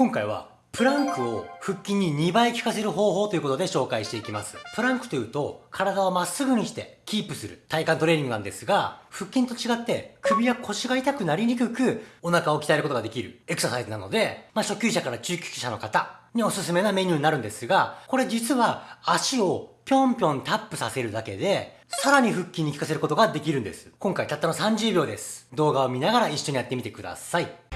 今回はプランクを腹筋に2倍効かせる方法ということで紹介していきます。プランクというと、体をまっすぐにしてキープする体幹トレーニングなんですが、腹筋と違って首や腰が痛くなりにくくお腹を鍛えることができるエクササイズなので、まあ、初級者から中級者の方におすすめなメニューになるんですが、これ実は足をぴょんぴょんタップさせるだけで、さらに腹筋に効かせることができるんです。今回たったの30秒です。動画を見ながら一緒にやってみてください。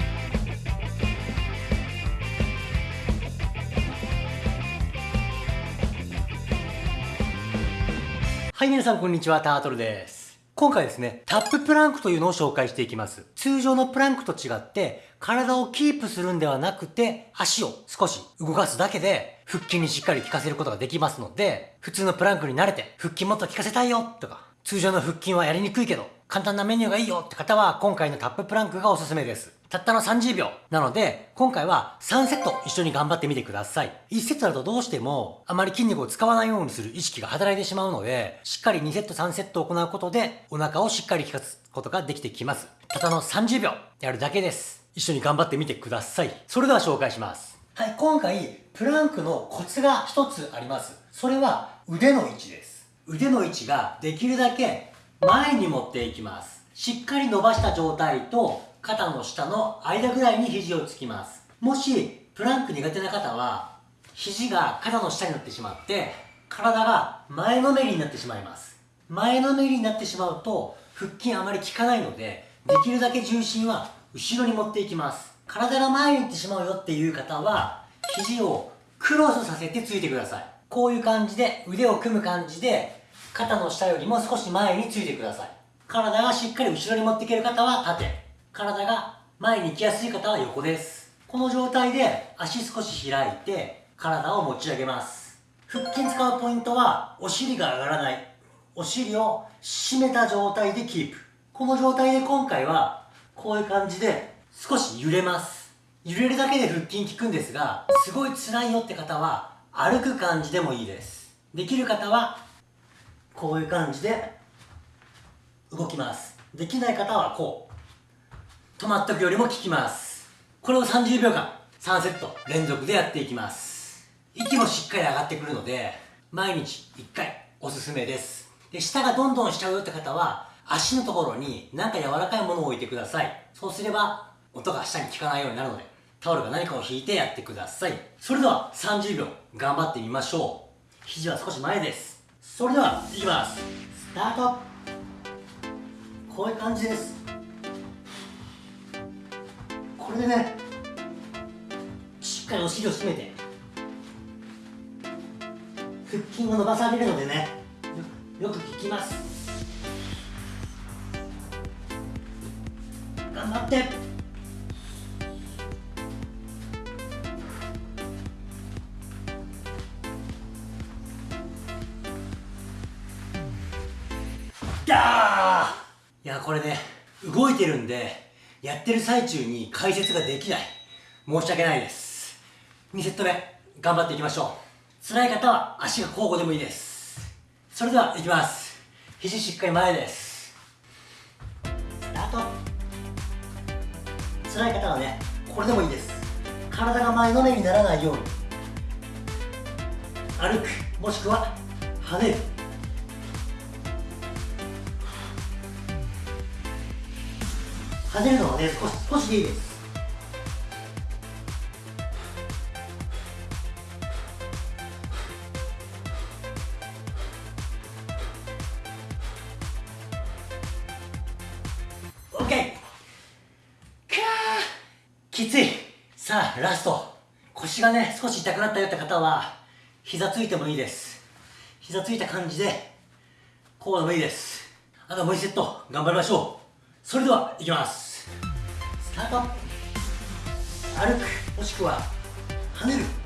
はい、皆さんこんにちは、タートルです。今回ですね、タッププランクというのを紹介していきます。通常のプランクと違って、体をキープするんではなくて、足を少し動かすだけで、腹筋にしっかり効かせることができますので、普通のプランクに慣れて、腹筋もっと効かせたいよとか、通常の腹筋はやりにくいけど、簡単なメニューがいいよって方は、今回のタッププランクがおすすめです。たったの30秒。なので、今回は3セット一緒に頑張ってみてください。1セットだとどうしても、あまり筋肉を使わないようにする意識が働いてしまうので、しっかり2セット3セット行うことで、お腹をしっかり効かすことができてきます。たったの30秒やるだけです。一緒に頑張ってみてください。それでは紹介します。はい、今回、プランクのコツが一つあります。それは腕の位置です。腕の位置ができるだけ前に持っていきます。しっかり伸ばした状態と肩の下の間ぐらいに肘をつきます。もし、プランク苦手な方は、肘が肩の下になってしまって、体が前のめりになってしまいます。前のめりになってしまうと、腹筋あまり効かないので、できるだけ重心は後ろに持っていきます。体が前に行ってしまうよっていう方は、肘をクロスさせてついてください。こういう感じで、腕を組む感じで、肩の下よりも少し前についてください。体がしっかり後ろに持っていける方は縦。体が前に行きやすい方は横です。この状態で足少し開いて体を持ち上げます。腹筋使うポイントはお尻が上がらない。お尻を締めた状態でキープ。この状態で今回はこういう感じで少し揺れます。揺れるだけで腹筋効くんですが、すごい辛いよって方は歩く感じでもいいです。できる方はこういう感じで動きます。できない方はこう。止まっとくよりも効きます。これを30秒間3セット連続でやっていきます。息もしっかり上がってくるので毎日1回おすすめです。で下がどんどんしちゃうよって方は足のところに何か柔らかいものを置いてください。そうすれば音が下に効かないようになるのでタオルが何かを引いてやってください。それでは30秒頑張ってみましょう。肘は少し前です。それではいきます。スタート。こういう感じです。これでね。しっかりお尻を締めて。腹筋を伸ばされるのでね。よく効きます。頑張って。いやこれね動いてるんでやってる最中に解説ができない。申し訳ないです。2セット目、頑張っていきましょう。辛い方は足が交互でもいいです。それでは、いきます。肘しっかり前です。スタート。辛い方はね、これでもいいです。体が前のめにならないように。歩く、もしくは跳ねる。跳ねるのはね少し少しでいいです。OK かきつい。さあラスト。腰がね少し痛くなったよって方は膝ついてもいいです。膝ついた感じでこうでもいいです。あともう1セット。頑張りましょう。それではいきます。スタート。歩く。もしくは跳ねる。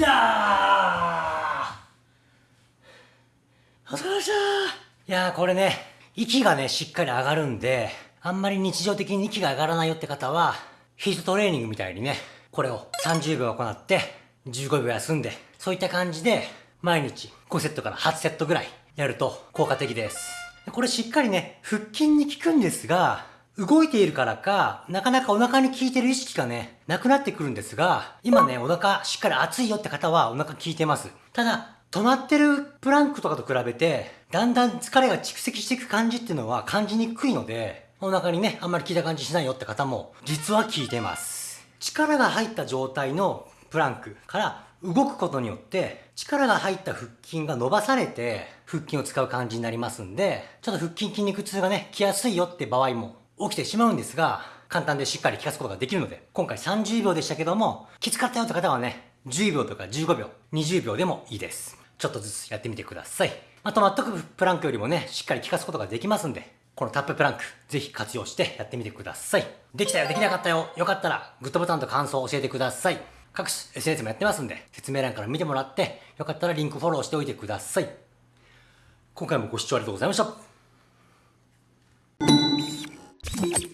だお疲れ様でしたいやーこれね、息がね、しっかり上がるんで、あんまり日常的に息が上がらないよって方は、ヒートトレーニングみたいにね、これを30秒行って、15秒休んで、そういった感じで、毎日5セットから8セットぐらいやると効果的です。これしっかりね、腹筋に効くんですが、動いているからか、なかなかお腹に効いてる意識がね、なくなってくるんですが、今ね、お腹しっかり熱いよって方はお腹効いてます。ただ、止まってるプランクとかと比べて、だんだん疲れが蓄積していく感じっていうのは感じにくいので、お腹にね、あんまり効いた感じしないよって方も、実は効いてます。力が入った状態のプランクから動くことによって、力が入った腹筋が伸ばされて、腹筋を使う感じになりますんで、ちょっと腹筋筋肉痛がね、来やすいよって場合も起きてしまうんですが、簡単でしっかり効かすことができるので、今回30秒でしたけども、きつかったよって方はね、10秒とか15秒、20秒でもいいです。ちょっとずつやってみてください。あ、止まっとくプランクよりもね、しっかり効かすことができますんで、このタッププランク、ぜひ活用してやってみてください。できたよ、できなかったよ、よかったら、グッドボタンと感想を教えてください。各種 SNS もやってますんで、説明欄から見てもらって、よかったらリンクフォローしておいてください。今回もご視聴ありがとうございました。Thank you.